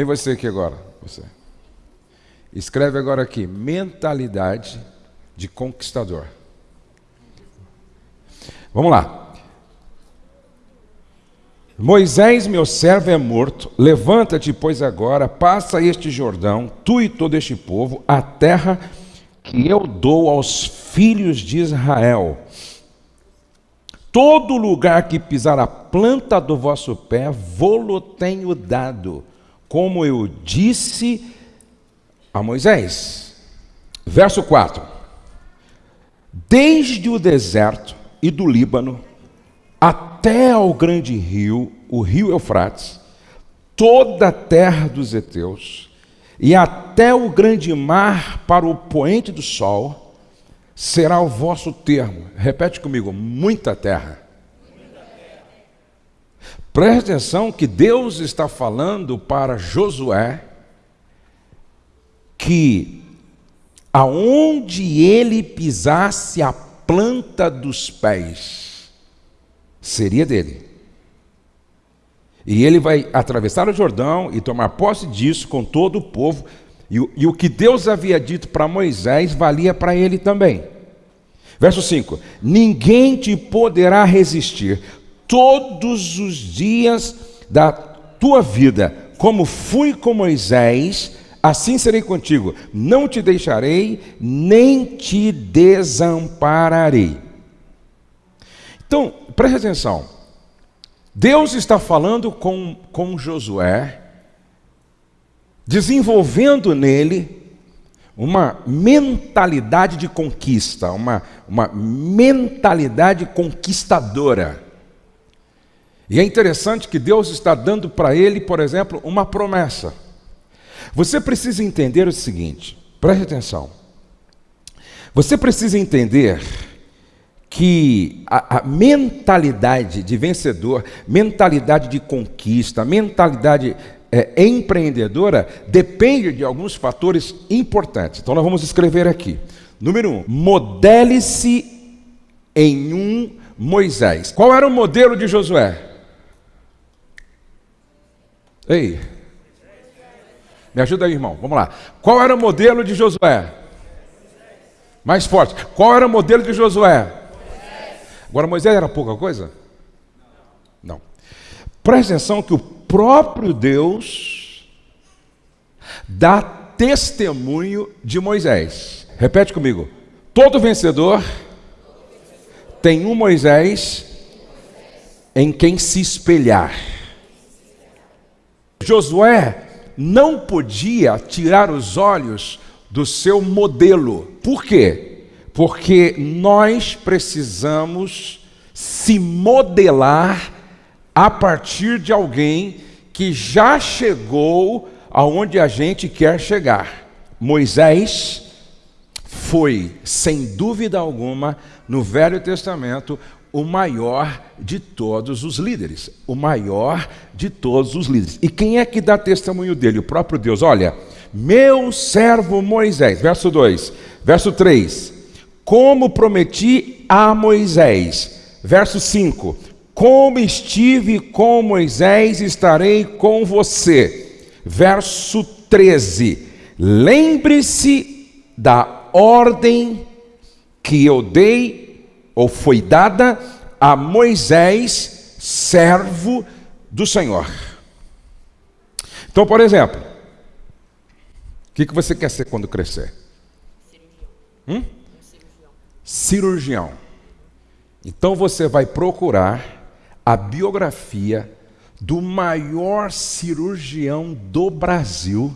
Vem você aqui agora, você. Escreve agora aqui, mentalidade de conquistador. Vamos lá. Moisés, meu servo, é morto. Levanta-te, pois agora, passa este Jordão, tu e todo este povo, a terra que eu dou aos filhos de Israel. Todo lugar que pisar a planta do vosso pé, vou-lo tenho dado, como eu disse a Moisés. Verso 4: Desde o deserto e do Líbano, até ao grande rio, o rio Eufrates, toda a terra dos heteus, e até o grande mar para o poente do sol, será o vosso termo. Repete comigo: muita terra. Preste atenção que Deus está falando para Josué que aonde ele pisasse a planta dos pés, seria dele. E ele vai atravessar o Jordão e tomar posse disso com todo o povo. E, e o que Deus havia dito para Moisés valia para ele também. Verso 5: Ninguém te poderá resistir todos os dias da tua vida, como fui com Moisés, assim serei contigo. Não te deixarei, nem te desampararei. Então, preste atenção. Deus está falando com, com Josué, desenvolvendo nele uma mentalidade de conquista, uma, uma mentalidade conquistadora. E é interessante que Deus está dando para ele, por exemplo, uma promessa. Você precisa entender o seguinte, preste atenção. Você precisa entender que a, a, mentalidade de vencedor, mentalidade de conquista, mentalidade é, empreendedora depende de alguns fatores importantes. Então nós vamos escrever aqui. Número um, modele-se em um Moisés. Qual era o modelo de Josué? Ei, me ajuda aí, irmão. Vamos lá. Qual era o modelo de Josué? Mais forte. Qual era o modelo de Josué? Agora, Moisés era pouca coisa? Não. Preste atenção que o próprio Deus dá testemunho de Moisés. Repete comigo. Todo vencedor tem um Moisés em quem se espelhar. Josué não podia tirar os olhos do seu modelo. Por quê? porque nós precisamos se modelar a partir de alguém que já chegou aonde a gente quer chegar. Moisés foi, sem dúvida alguma, no Velho Testamento, o maior de todos os líderes. O maior de todos os líderes. E quem é que dá testemunho dele? O próprio Deus. Olha, meu servo Moisés, verso 2, verso 3 como prometi a Moisés. Verso 5: Como estive com Moisés, estarei com você. Verso 13: Lembre-se da ordem que eu dei, ou foi dada a Moisés, servo do Senhor. Então, por exemplo, o que, que você quer ser quando crescer? Hum? cirurgião. Então você vai procurar a biografia do maior cirurgião do Brasil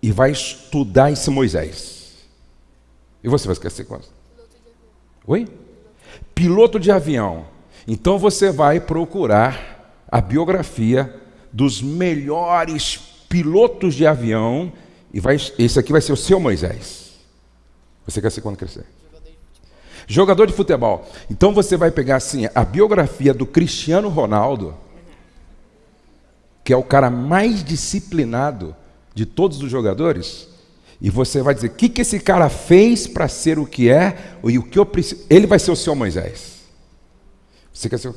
e vai estudar esse Moisés. E você vai esquecer quase? Oi? Piloto de avião. Então você vai procurar a biografia dos melhores pilotos de avião e vai, esse aqui vai ser o seu Moisés. Você quer ser quando crescer? Jogador de futebol. Então você vai pegar assim a biografia do Cristiano Ronaldo, que é o cara mais disciplinado de todos os jogadores, e você vai dizer: o que, que esse cara fez para ser o que é, e o que eu preciso. Ele vai ser o seu Moisés. Você quer ser.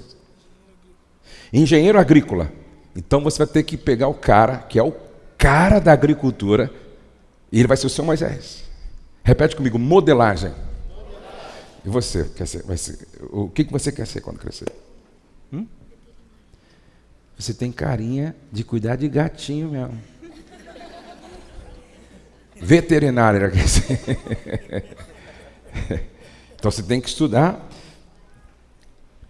Engenheiro agrícola. Então você vai ter que pegar o cara que é o cara da agricultura e ele vai ser o seu Moisés. Repete comigo, modelagem. E você, quer ser, vai ser, o que, que você quer ser quando crescer? Hum? Você tem carinha de cuidar de gatinho mesmo. Ser. Então você tem que estudar.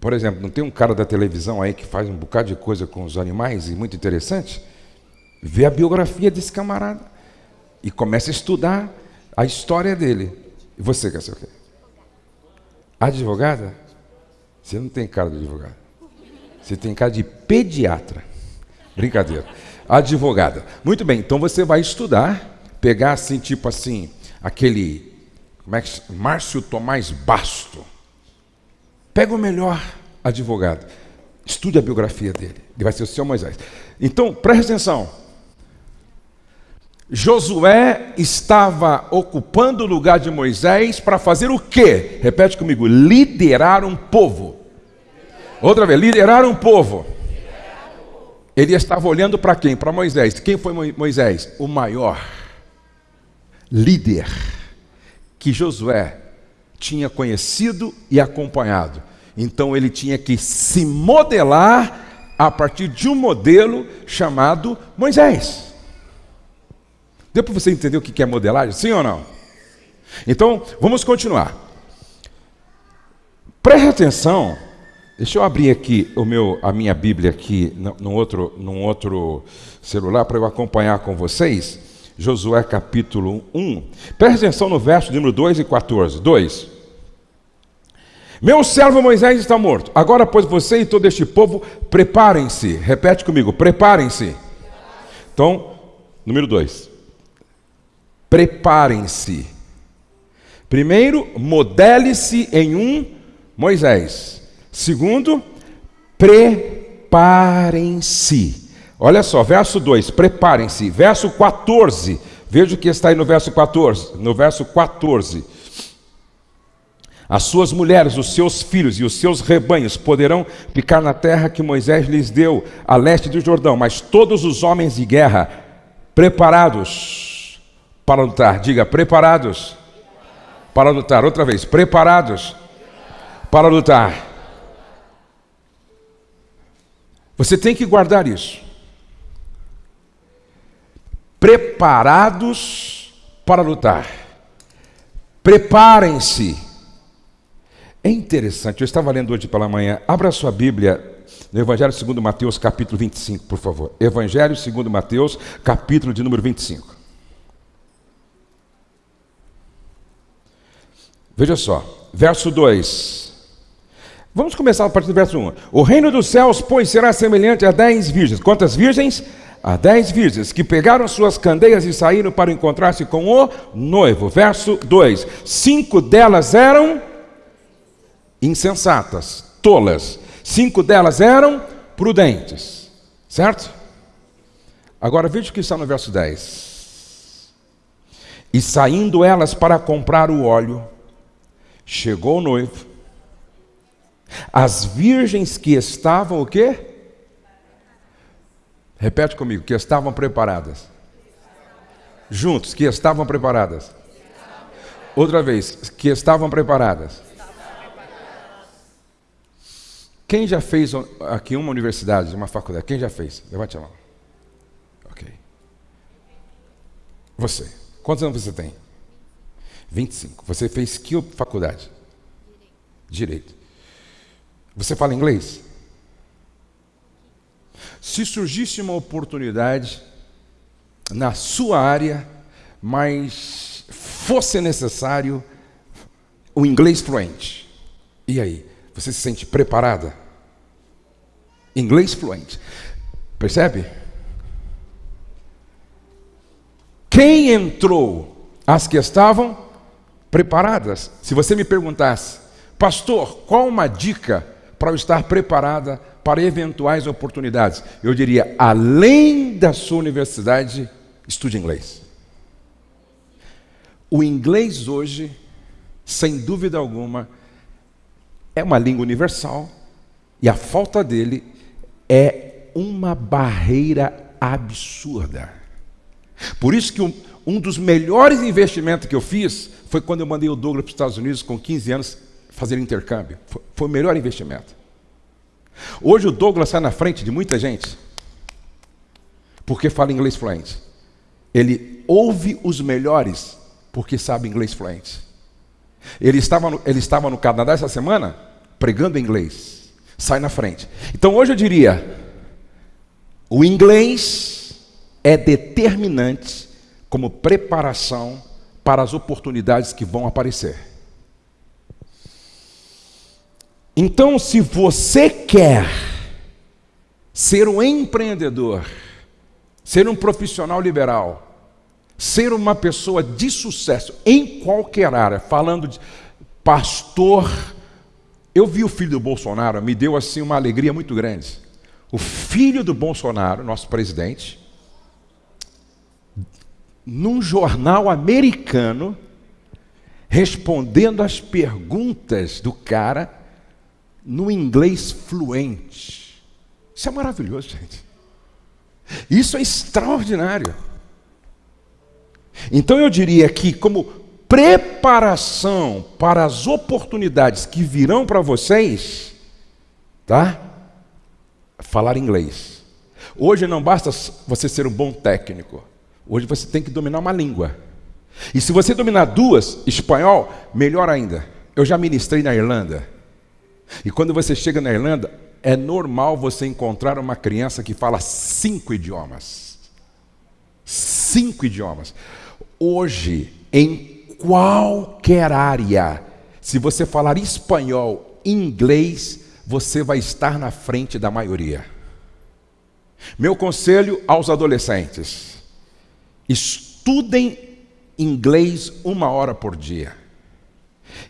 Por exemplo, não tem um cara da televisão aí que faz um bocado de coisa com os animais e muito interessante? Vê a biografia desse camarada e começa a estudar a história dele. E você quer ser o quê? Advogada? Você não tem cara de advogada. Você tem cara de pediatra. Brincadeira. Advogada. Muito bem, então você vai estudar, pegar assim, tipo assim, aquele. Como é que Márcio Tomás Basto. Pega o melhor advogado. Estude a biografia dele. Ele vai ser o seu Moisés. Então, preste atenção. Josué estava ocupando o lugar de Moisés para fazer o quê? Repete comigo: liderar um povo. Outra vez, liderar um povo. Ele estava olhando para quem? Para Moisés. Quem foi Moisés? O maior líder que Josué tinha conhecido e acompanhado. Então ele tinha que se modelar a partir de um modelo chamado Moisés. Deu para você entender o que é modelagem? Sim ou não? Então, vamos continuar. Preste atenção. Deixa eu abrir aqui o meu, a minha Bíblia aqui num outro, num outro celular para eu acompanhar com vocês. Josué capítulo 1. Preste atenção no verso número 2 e 14. 2. Meu servo Moisés está morto. Agora, pois, você e todo este povo, preparem-se. Repete comigo, preparem-se. Então, número 2 preparem-se. Primeiro, modele-se em um Moisés. Segundo, preparem-se. Olha só, verso 2, preparem-se. Verso 14, veja o que está aí no verso 14. No verso 14. As suas mulheres, os seus filhos e os seus rebanhos poderão ficar na terra que Moisés lhes deu, a leste do Jordão, mas todos os homens de guerra preparados para lutar. Diga, preparados para lutar. Outra vez, preparados para lutar. Você tem que guardar isso. Preparados para lutar. Preparem-se. É interessante, eu estava lendo hoje pela manhã. Abra sua Bíblia no Evangelho segundo Mateus, capítulo 25, por favor. Evangelho segundo Mateus, capítulo de número 25. Veja só, verso 2. Vamos começar a partir do verso 1. O reino dos céus, pois, será semelhante a dez virgens. Quantas virgens? A dez virgens que pegaram suas candeias e saíram para encontrar-se com o noivo. Verso 2: Cinco delas eram insensatas, tolas. Cinco delas eram prudentes. Certo? Agora veja o que está no verso 10. E saindo elas para comprar o óleo, Chegou o noivo. As virgens que estavam o quê? Repete comigo, que estavam preparadas. Juntos, que estavam preparadas. Outra vez, que estavam preparadas. Quem já fez aqui uma universidade, uma faculdade? Quem já fez? Levante a mão. Ok. Você. Quantos anos você tem? 25. Você fez que faculdade? Direito. Você fala inglês? Se surgisse uma oportunidade na sua área, mas fosse necessário o inglês fluente, e aí? Você se sente preparada? Inglês fluente. Percebe? Quem entrou? As que estavam preparadas. Se você me perguntasse, pastor, qual uma dica para estar preparada para eventuais oportunidades? Eu diria, além da sua universidade, estude inglês. O inglês hoje, sem dúvida alguma, é uma língua universal e a falta dele é uma barreira absurda. Por isso que um, um dos melhores investimentos que eu fiz foi quando eu mandei o Douglas para os Estados Unidos com 15 anos fazer intercâmbio. Foi, o melhor investimento. Hoje o Douglas sai na frente de muita gente porque fala inglês fluente. Ele ouve os melhores porque sabe inglês fluente. Ele estava no, ele estava no Canadá essa semana pregando inglês. Sai na frente. Então hoje eu diria: o inglês é determinante como preparação para as oportunidades que vão aparecer. Então, se você quer ser um empreendedor, ser um profissional liberal, ser uma pessoa de sucesso em qualquer área, falando de pastor, eu vi o filho do Bolsonaro, me deu assim uma alegria muito grande. O filho do Bolsonaro, nosso presidente, num jornal americano, respondendo às perguntas do cara no inglês fluente. Isso é maravilhoso, gente. Isso é extraordinário. Então eu diria que, como preparação para as oportunidades que virão para vocês, tá? Falar inglês. Hoje não basta você ser um bom técnico. Hoje você tem que dominar uma língua. E se você dominar duas, espanhol, melhor ainda. Eu já ministrei na Irlanda. E quando você chega na Irlanda, é normal você encontrar uma criança que fala cinco idiomas. Cinco idiomas. Hoje, em qualquer área, se você falar espanhol, inglês, você vai estar na frente da maioria. Meu conselho aos adolescentes: estudem inglês uma hora por dia.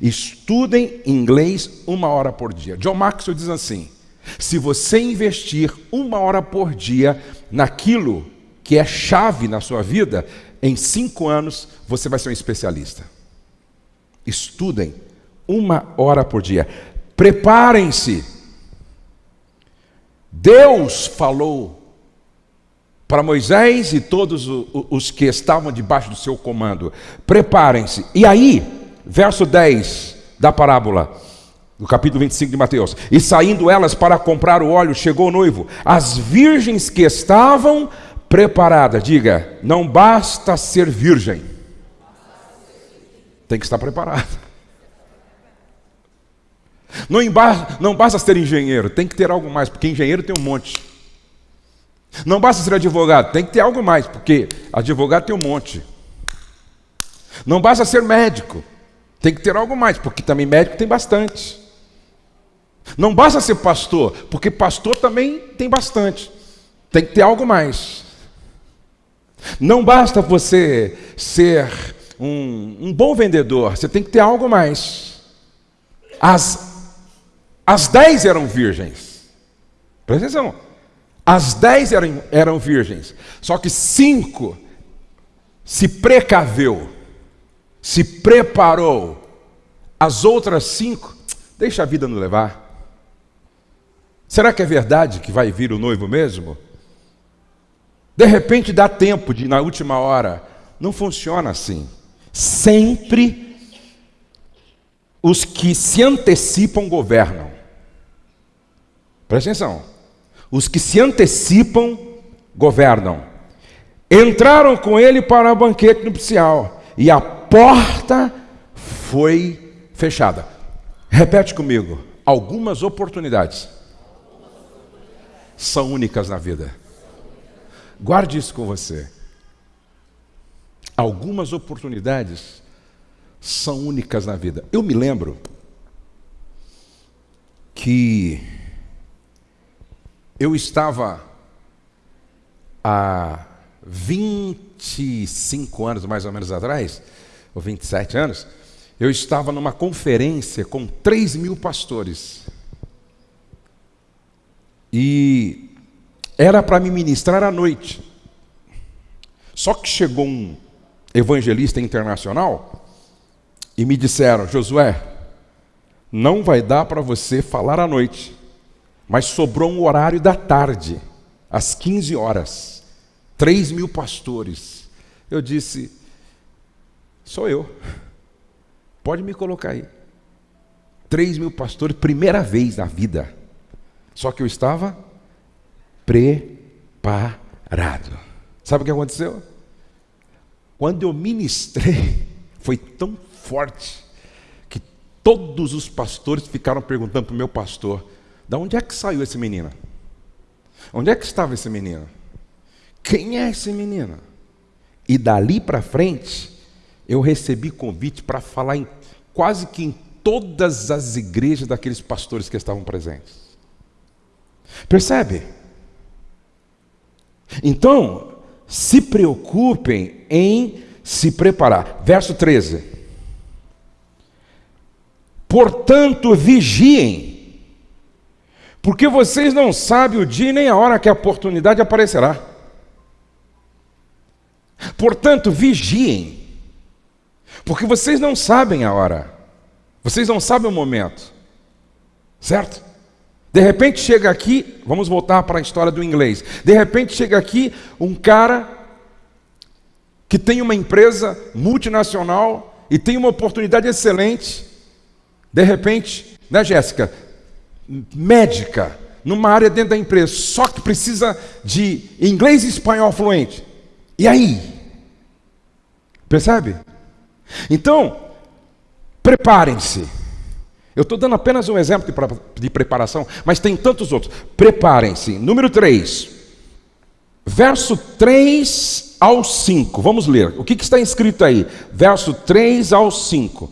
Estudem inglês uma hora por dia. John Maxwell diz assim: se você investir uma hora por dia naquilo que é chave na sua vida, em cinco anos você vai ser um especialista. Estudem uma hora por dia. Preparem-se. Deus falou para Moisés e todos os que estavam debaixo do seu comando: preparem-se. E aí, verso 10 da parábola no capítulo 25 de Mateus. E saindo elas para comprar o óleo, chegou o noivo. As virgens que estavam preparadas, diga, não basta ser virgem, tem que estar preparado. Não, não basta ser engenheiro, tem que ter algo mais, porque engenheiro tem um monte. Não basta ser advogado, tem que ter algo mais, porque advogado tem um monte. Não basta ser médico, tem que ter algo mais, porque também médico tem bastante. Não basta ser pastor, porque pastor também tem bastante. Tem que ter algo mais. Não basta você ser um, um bom vendedor, você tem que ter algo mais. As, as dez eram virgens. Presta atenção. As dez eram, eram virgens. Só que cinco se precaveu, se preparou. As outras cinco, deixa a vida nos levar. Será que é verdade que vai vir o noivo mesmo? De repente dá tempo de, na última hora. Não funciona assim. Sempre os que se antecipam governam. Presta atenção. Os que se antecipam governam. Entraram com ele para o banquete nupcial e a porta foi fechada. Repete comigo. Algumas oportunidades são únicas na vida. Guarde isso com você. Algumas oportunidades são únicas na vida. Eu me lembro que eu estava há 25 anos mais ou menos atrás, ou 27 anos, eu estava numa conferência com 3 mil pastores. E era para me ministrar à noite. Só que chegou um evangelista internacional e me disseram: Josué, não vai dar para você falar à noite, mas sobrou um horário da tarde, às 15 horas. 3 mil pastores, Eu disse: Sou eu. Pode me colocar aí. Três mil pastores, primeira vez na vida. Só que eu estava preparado. Sabe o que aconteceu? Quando eu ministrei, foi tão forte que todos os pastores ficaram perguntando para o meu pastor: de onde é que saiu esse menino? Onde é que estava esse menino? Quem é esse menino? E dali para frente, eu recebi convite para falar em quase que em todas as igrejas daqueles pastores que estavam presentes. Percebe? Então, se preocupem em se preparar. Verso 13. Portanto, vigiem, porque vocês não sabem o dia nem a hora que a oportunidade aparecerá. Portanto, vigiem, porque vocês não sabem a hora, vocês não sabem o momento, certo? De repente chega aqui, vamos voltar para a história do inglês. De repente chega aqui um cara que tem uma empresa multinacional e tem uma oportunidade excelente. De repente, né, Jéssica? Médica, numa área dentro da empresa, só que precisa de inglês e espanhol fluente. E aí? Percebe? Então, preparem-se. Eu estou dando apenas um exemplo de, preparação, mas tem tantos outros. Preparem-se. Número 3, verso 3 ao 5. Vamos ler. O que, que está escrito aí? Verso 3 ao 5.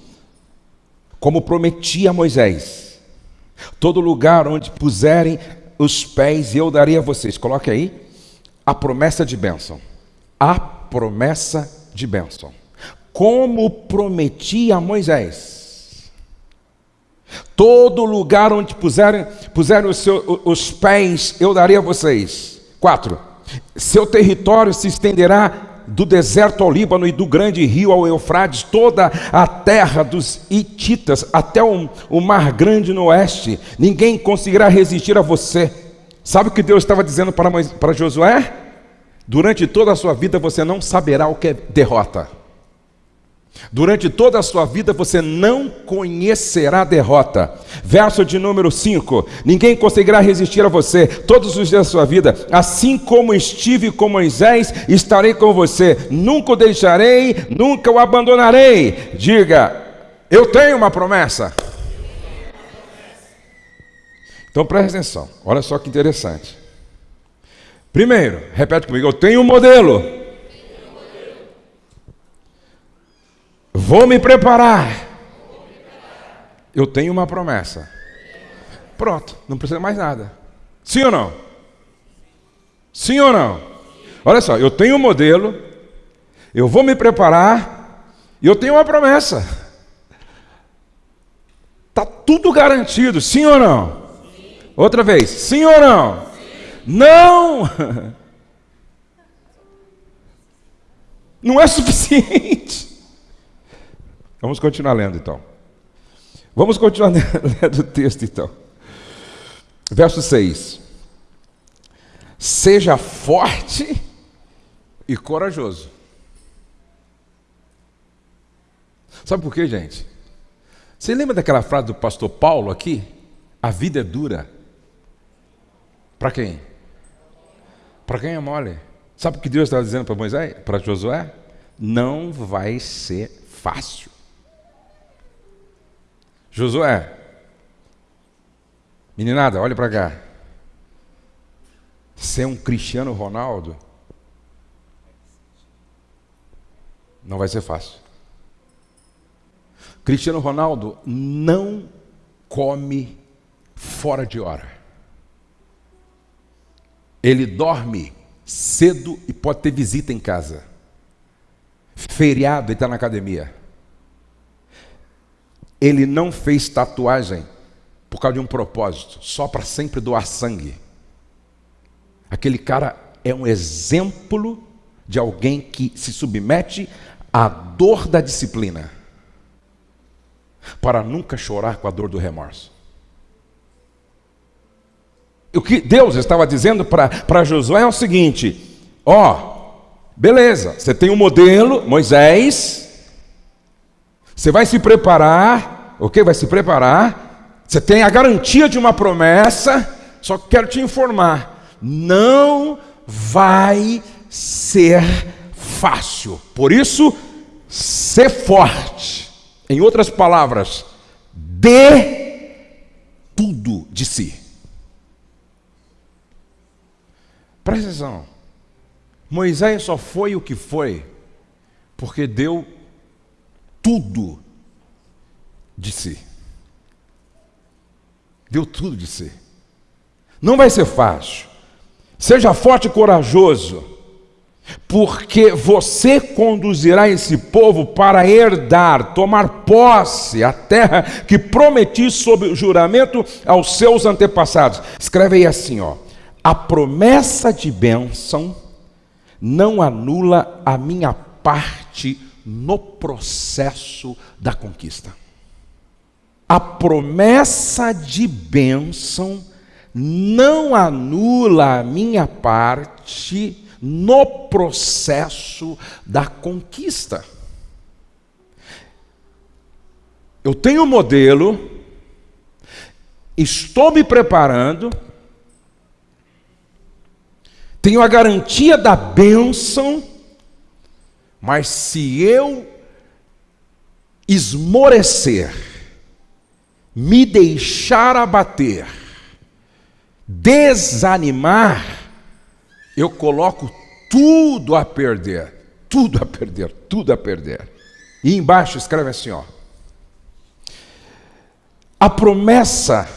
Como prometi a Moisés, todo lugar onde puserem os pés, eu darei a vocês. Coloque aí a promessa de bênção. A promessa de bênção. Como prometi a Moisés Todo lugar onde puserem, puserem os, os pés, eu darei a vocês. Quatro. Seu território se estenderá do deserto ao Líbano e do grande rio ao Eufrates, toda a terra dos Hititas, até o, o mar grande no oeste. Ninguém conseguirá resistir a você. Sabe o que Deus estava dizendo para, para Josué? Durante toda a sua vida você não saberá o que é derrota. Durante toda a sua vida você não conhecerá derrota. Verso de número 5: Ninguém conseguirá resistir a você todos os dias da sua vida. Assim como estive com Moisés, estarei com você. Nunca o deixarei, nunca o abandonarei. Diga: Eu tenho uma promessa. Então preste atenção, olha só que interessante. Primeiro, repete comigo: Eu tenho um modelo. Vou me preparar. Eu tenho uma promessa. Pronto, não precisa mais nada. Sim ou não? Sim ou não? Olha só, eu tenho um modelo, eu vou me preparar e eu tenho uma promessa. Está tudo garantido, sim ou não? Outra vez, sim ou não? Não! Não é suficiente. Vamos continuar lendo então. Vamos continuar lendo o texto então. Verso 6. Seja forte e corajoso. Sabe por quê, gente? Você lembra daquela frase do pastor Paulo aqui? A vida é dura. Para quem? Para quem é mole. Sabe o que Deus estava dizendo para Moisés, para Josué? Não vai ser fácil. Josué, meninada, olha para cá. Ser um Cristiano Ronaldo não vai ser fácil. Cristiano Ronaldo não come fora de hora. Ele dorme cedo e pode ter visita em casa. Feriado, ele está na academia. Ele não fez tatuagem por causa de um propósito, só para sempre doar sangue. Aquele cara é um exemplo de alguém que se submete à dor da disciplina, para nunca chorar com a dor do remorso. O que Deus estava dizendo para Josué é o seguinte: ó, Beleza, você tem um modelo, Moisés. Você vai se preparar, ok? Vai se preparar. Você tem a garantia de uma promessa. Só que quero te informar: não vai ser fácil. Por isso, ser forte. Em outras palavras, dê tudo de si. Presta atenção. Moisés só foi o que foi porque deu tudo de si. Deu tudo de si. Não vai ser fácil. Seja forte e corajoso, porque você conduzirá esse povo para herdar, tomar posse a terra que prometi sob o juramento aos seus antepassados. Escreve aí assim, ó: A promessa de bênção não anula a minha parte no processo da conquista. A promessa de bênção não anula a minha parte no processo da conquista. Eu tenho um modelo, estou me preparando, tenho a garantia da bênção, mas se eu esmorecer, me deixar abater, desanimar, eu coloco tudo a perder, tudo a perder, tudo a perder. E embaixo escreve assim, ó. A promessa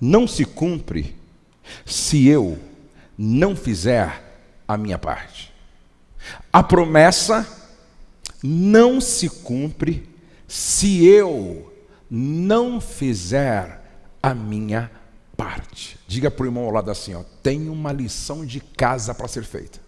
não se cumpre se eu não fizer a minha parte. A promessa não se cumpre se eu não fizer a minha parte. Diga para o irmão ao lado assim: ó, tem uma lição de casa para ser feita.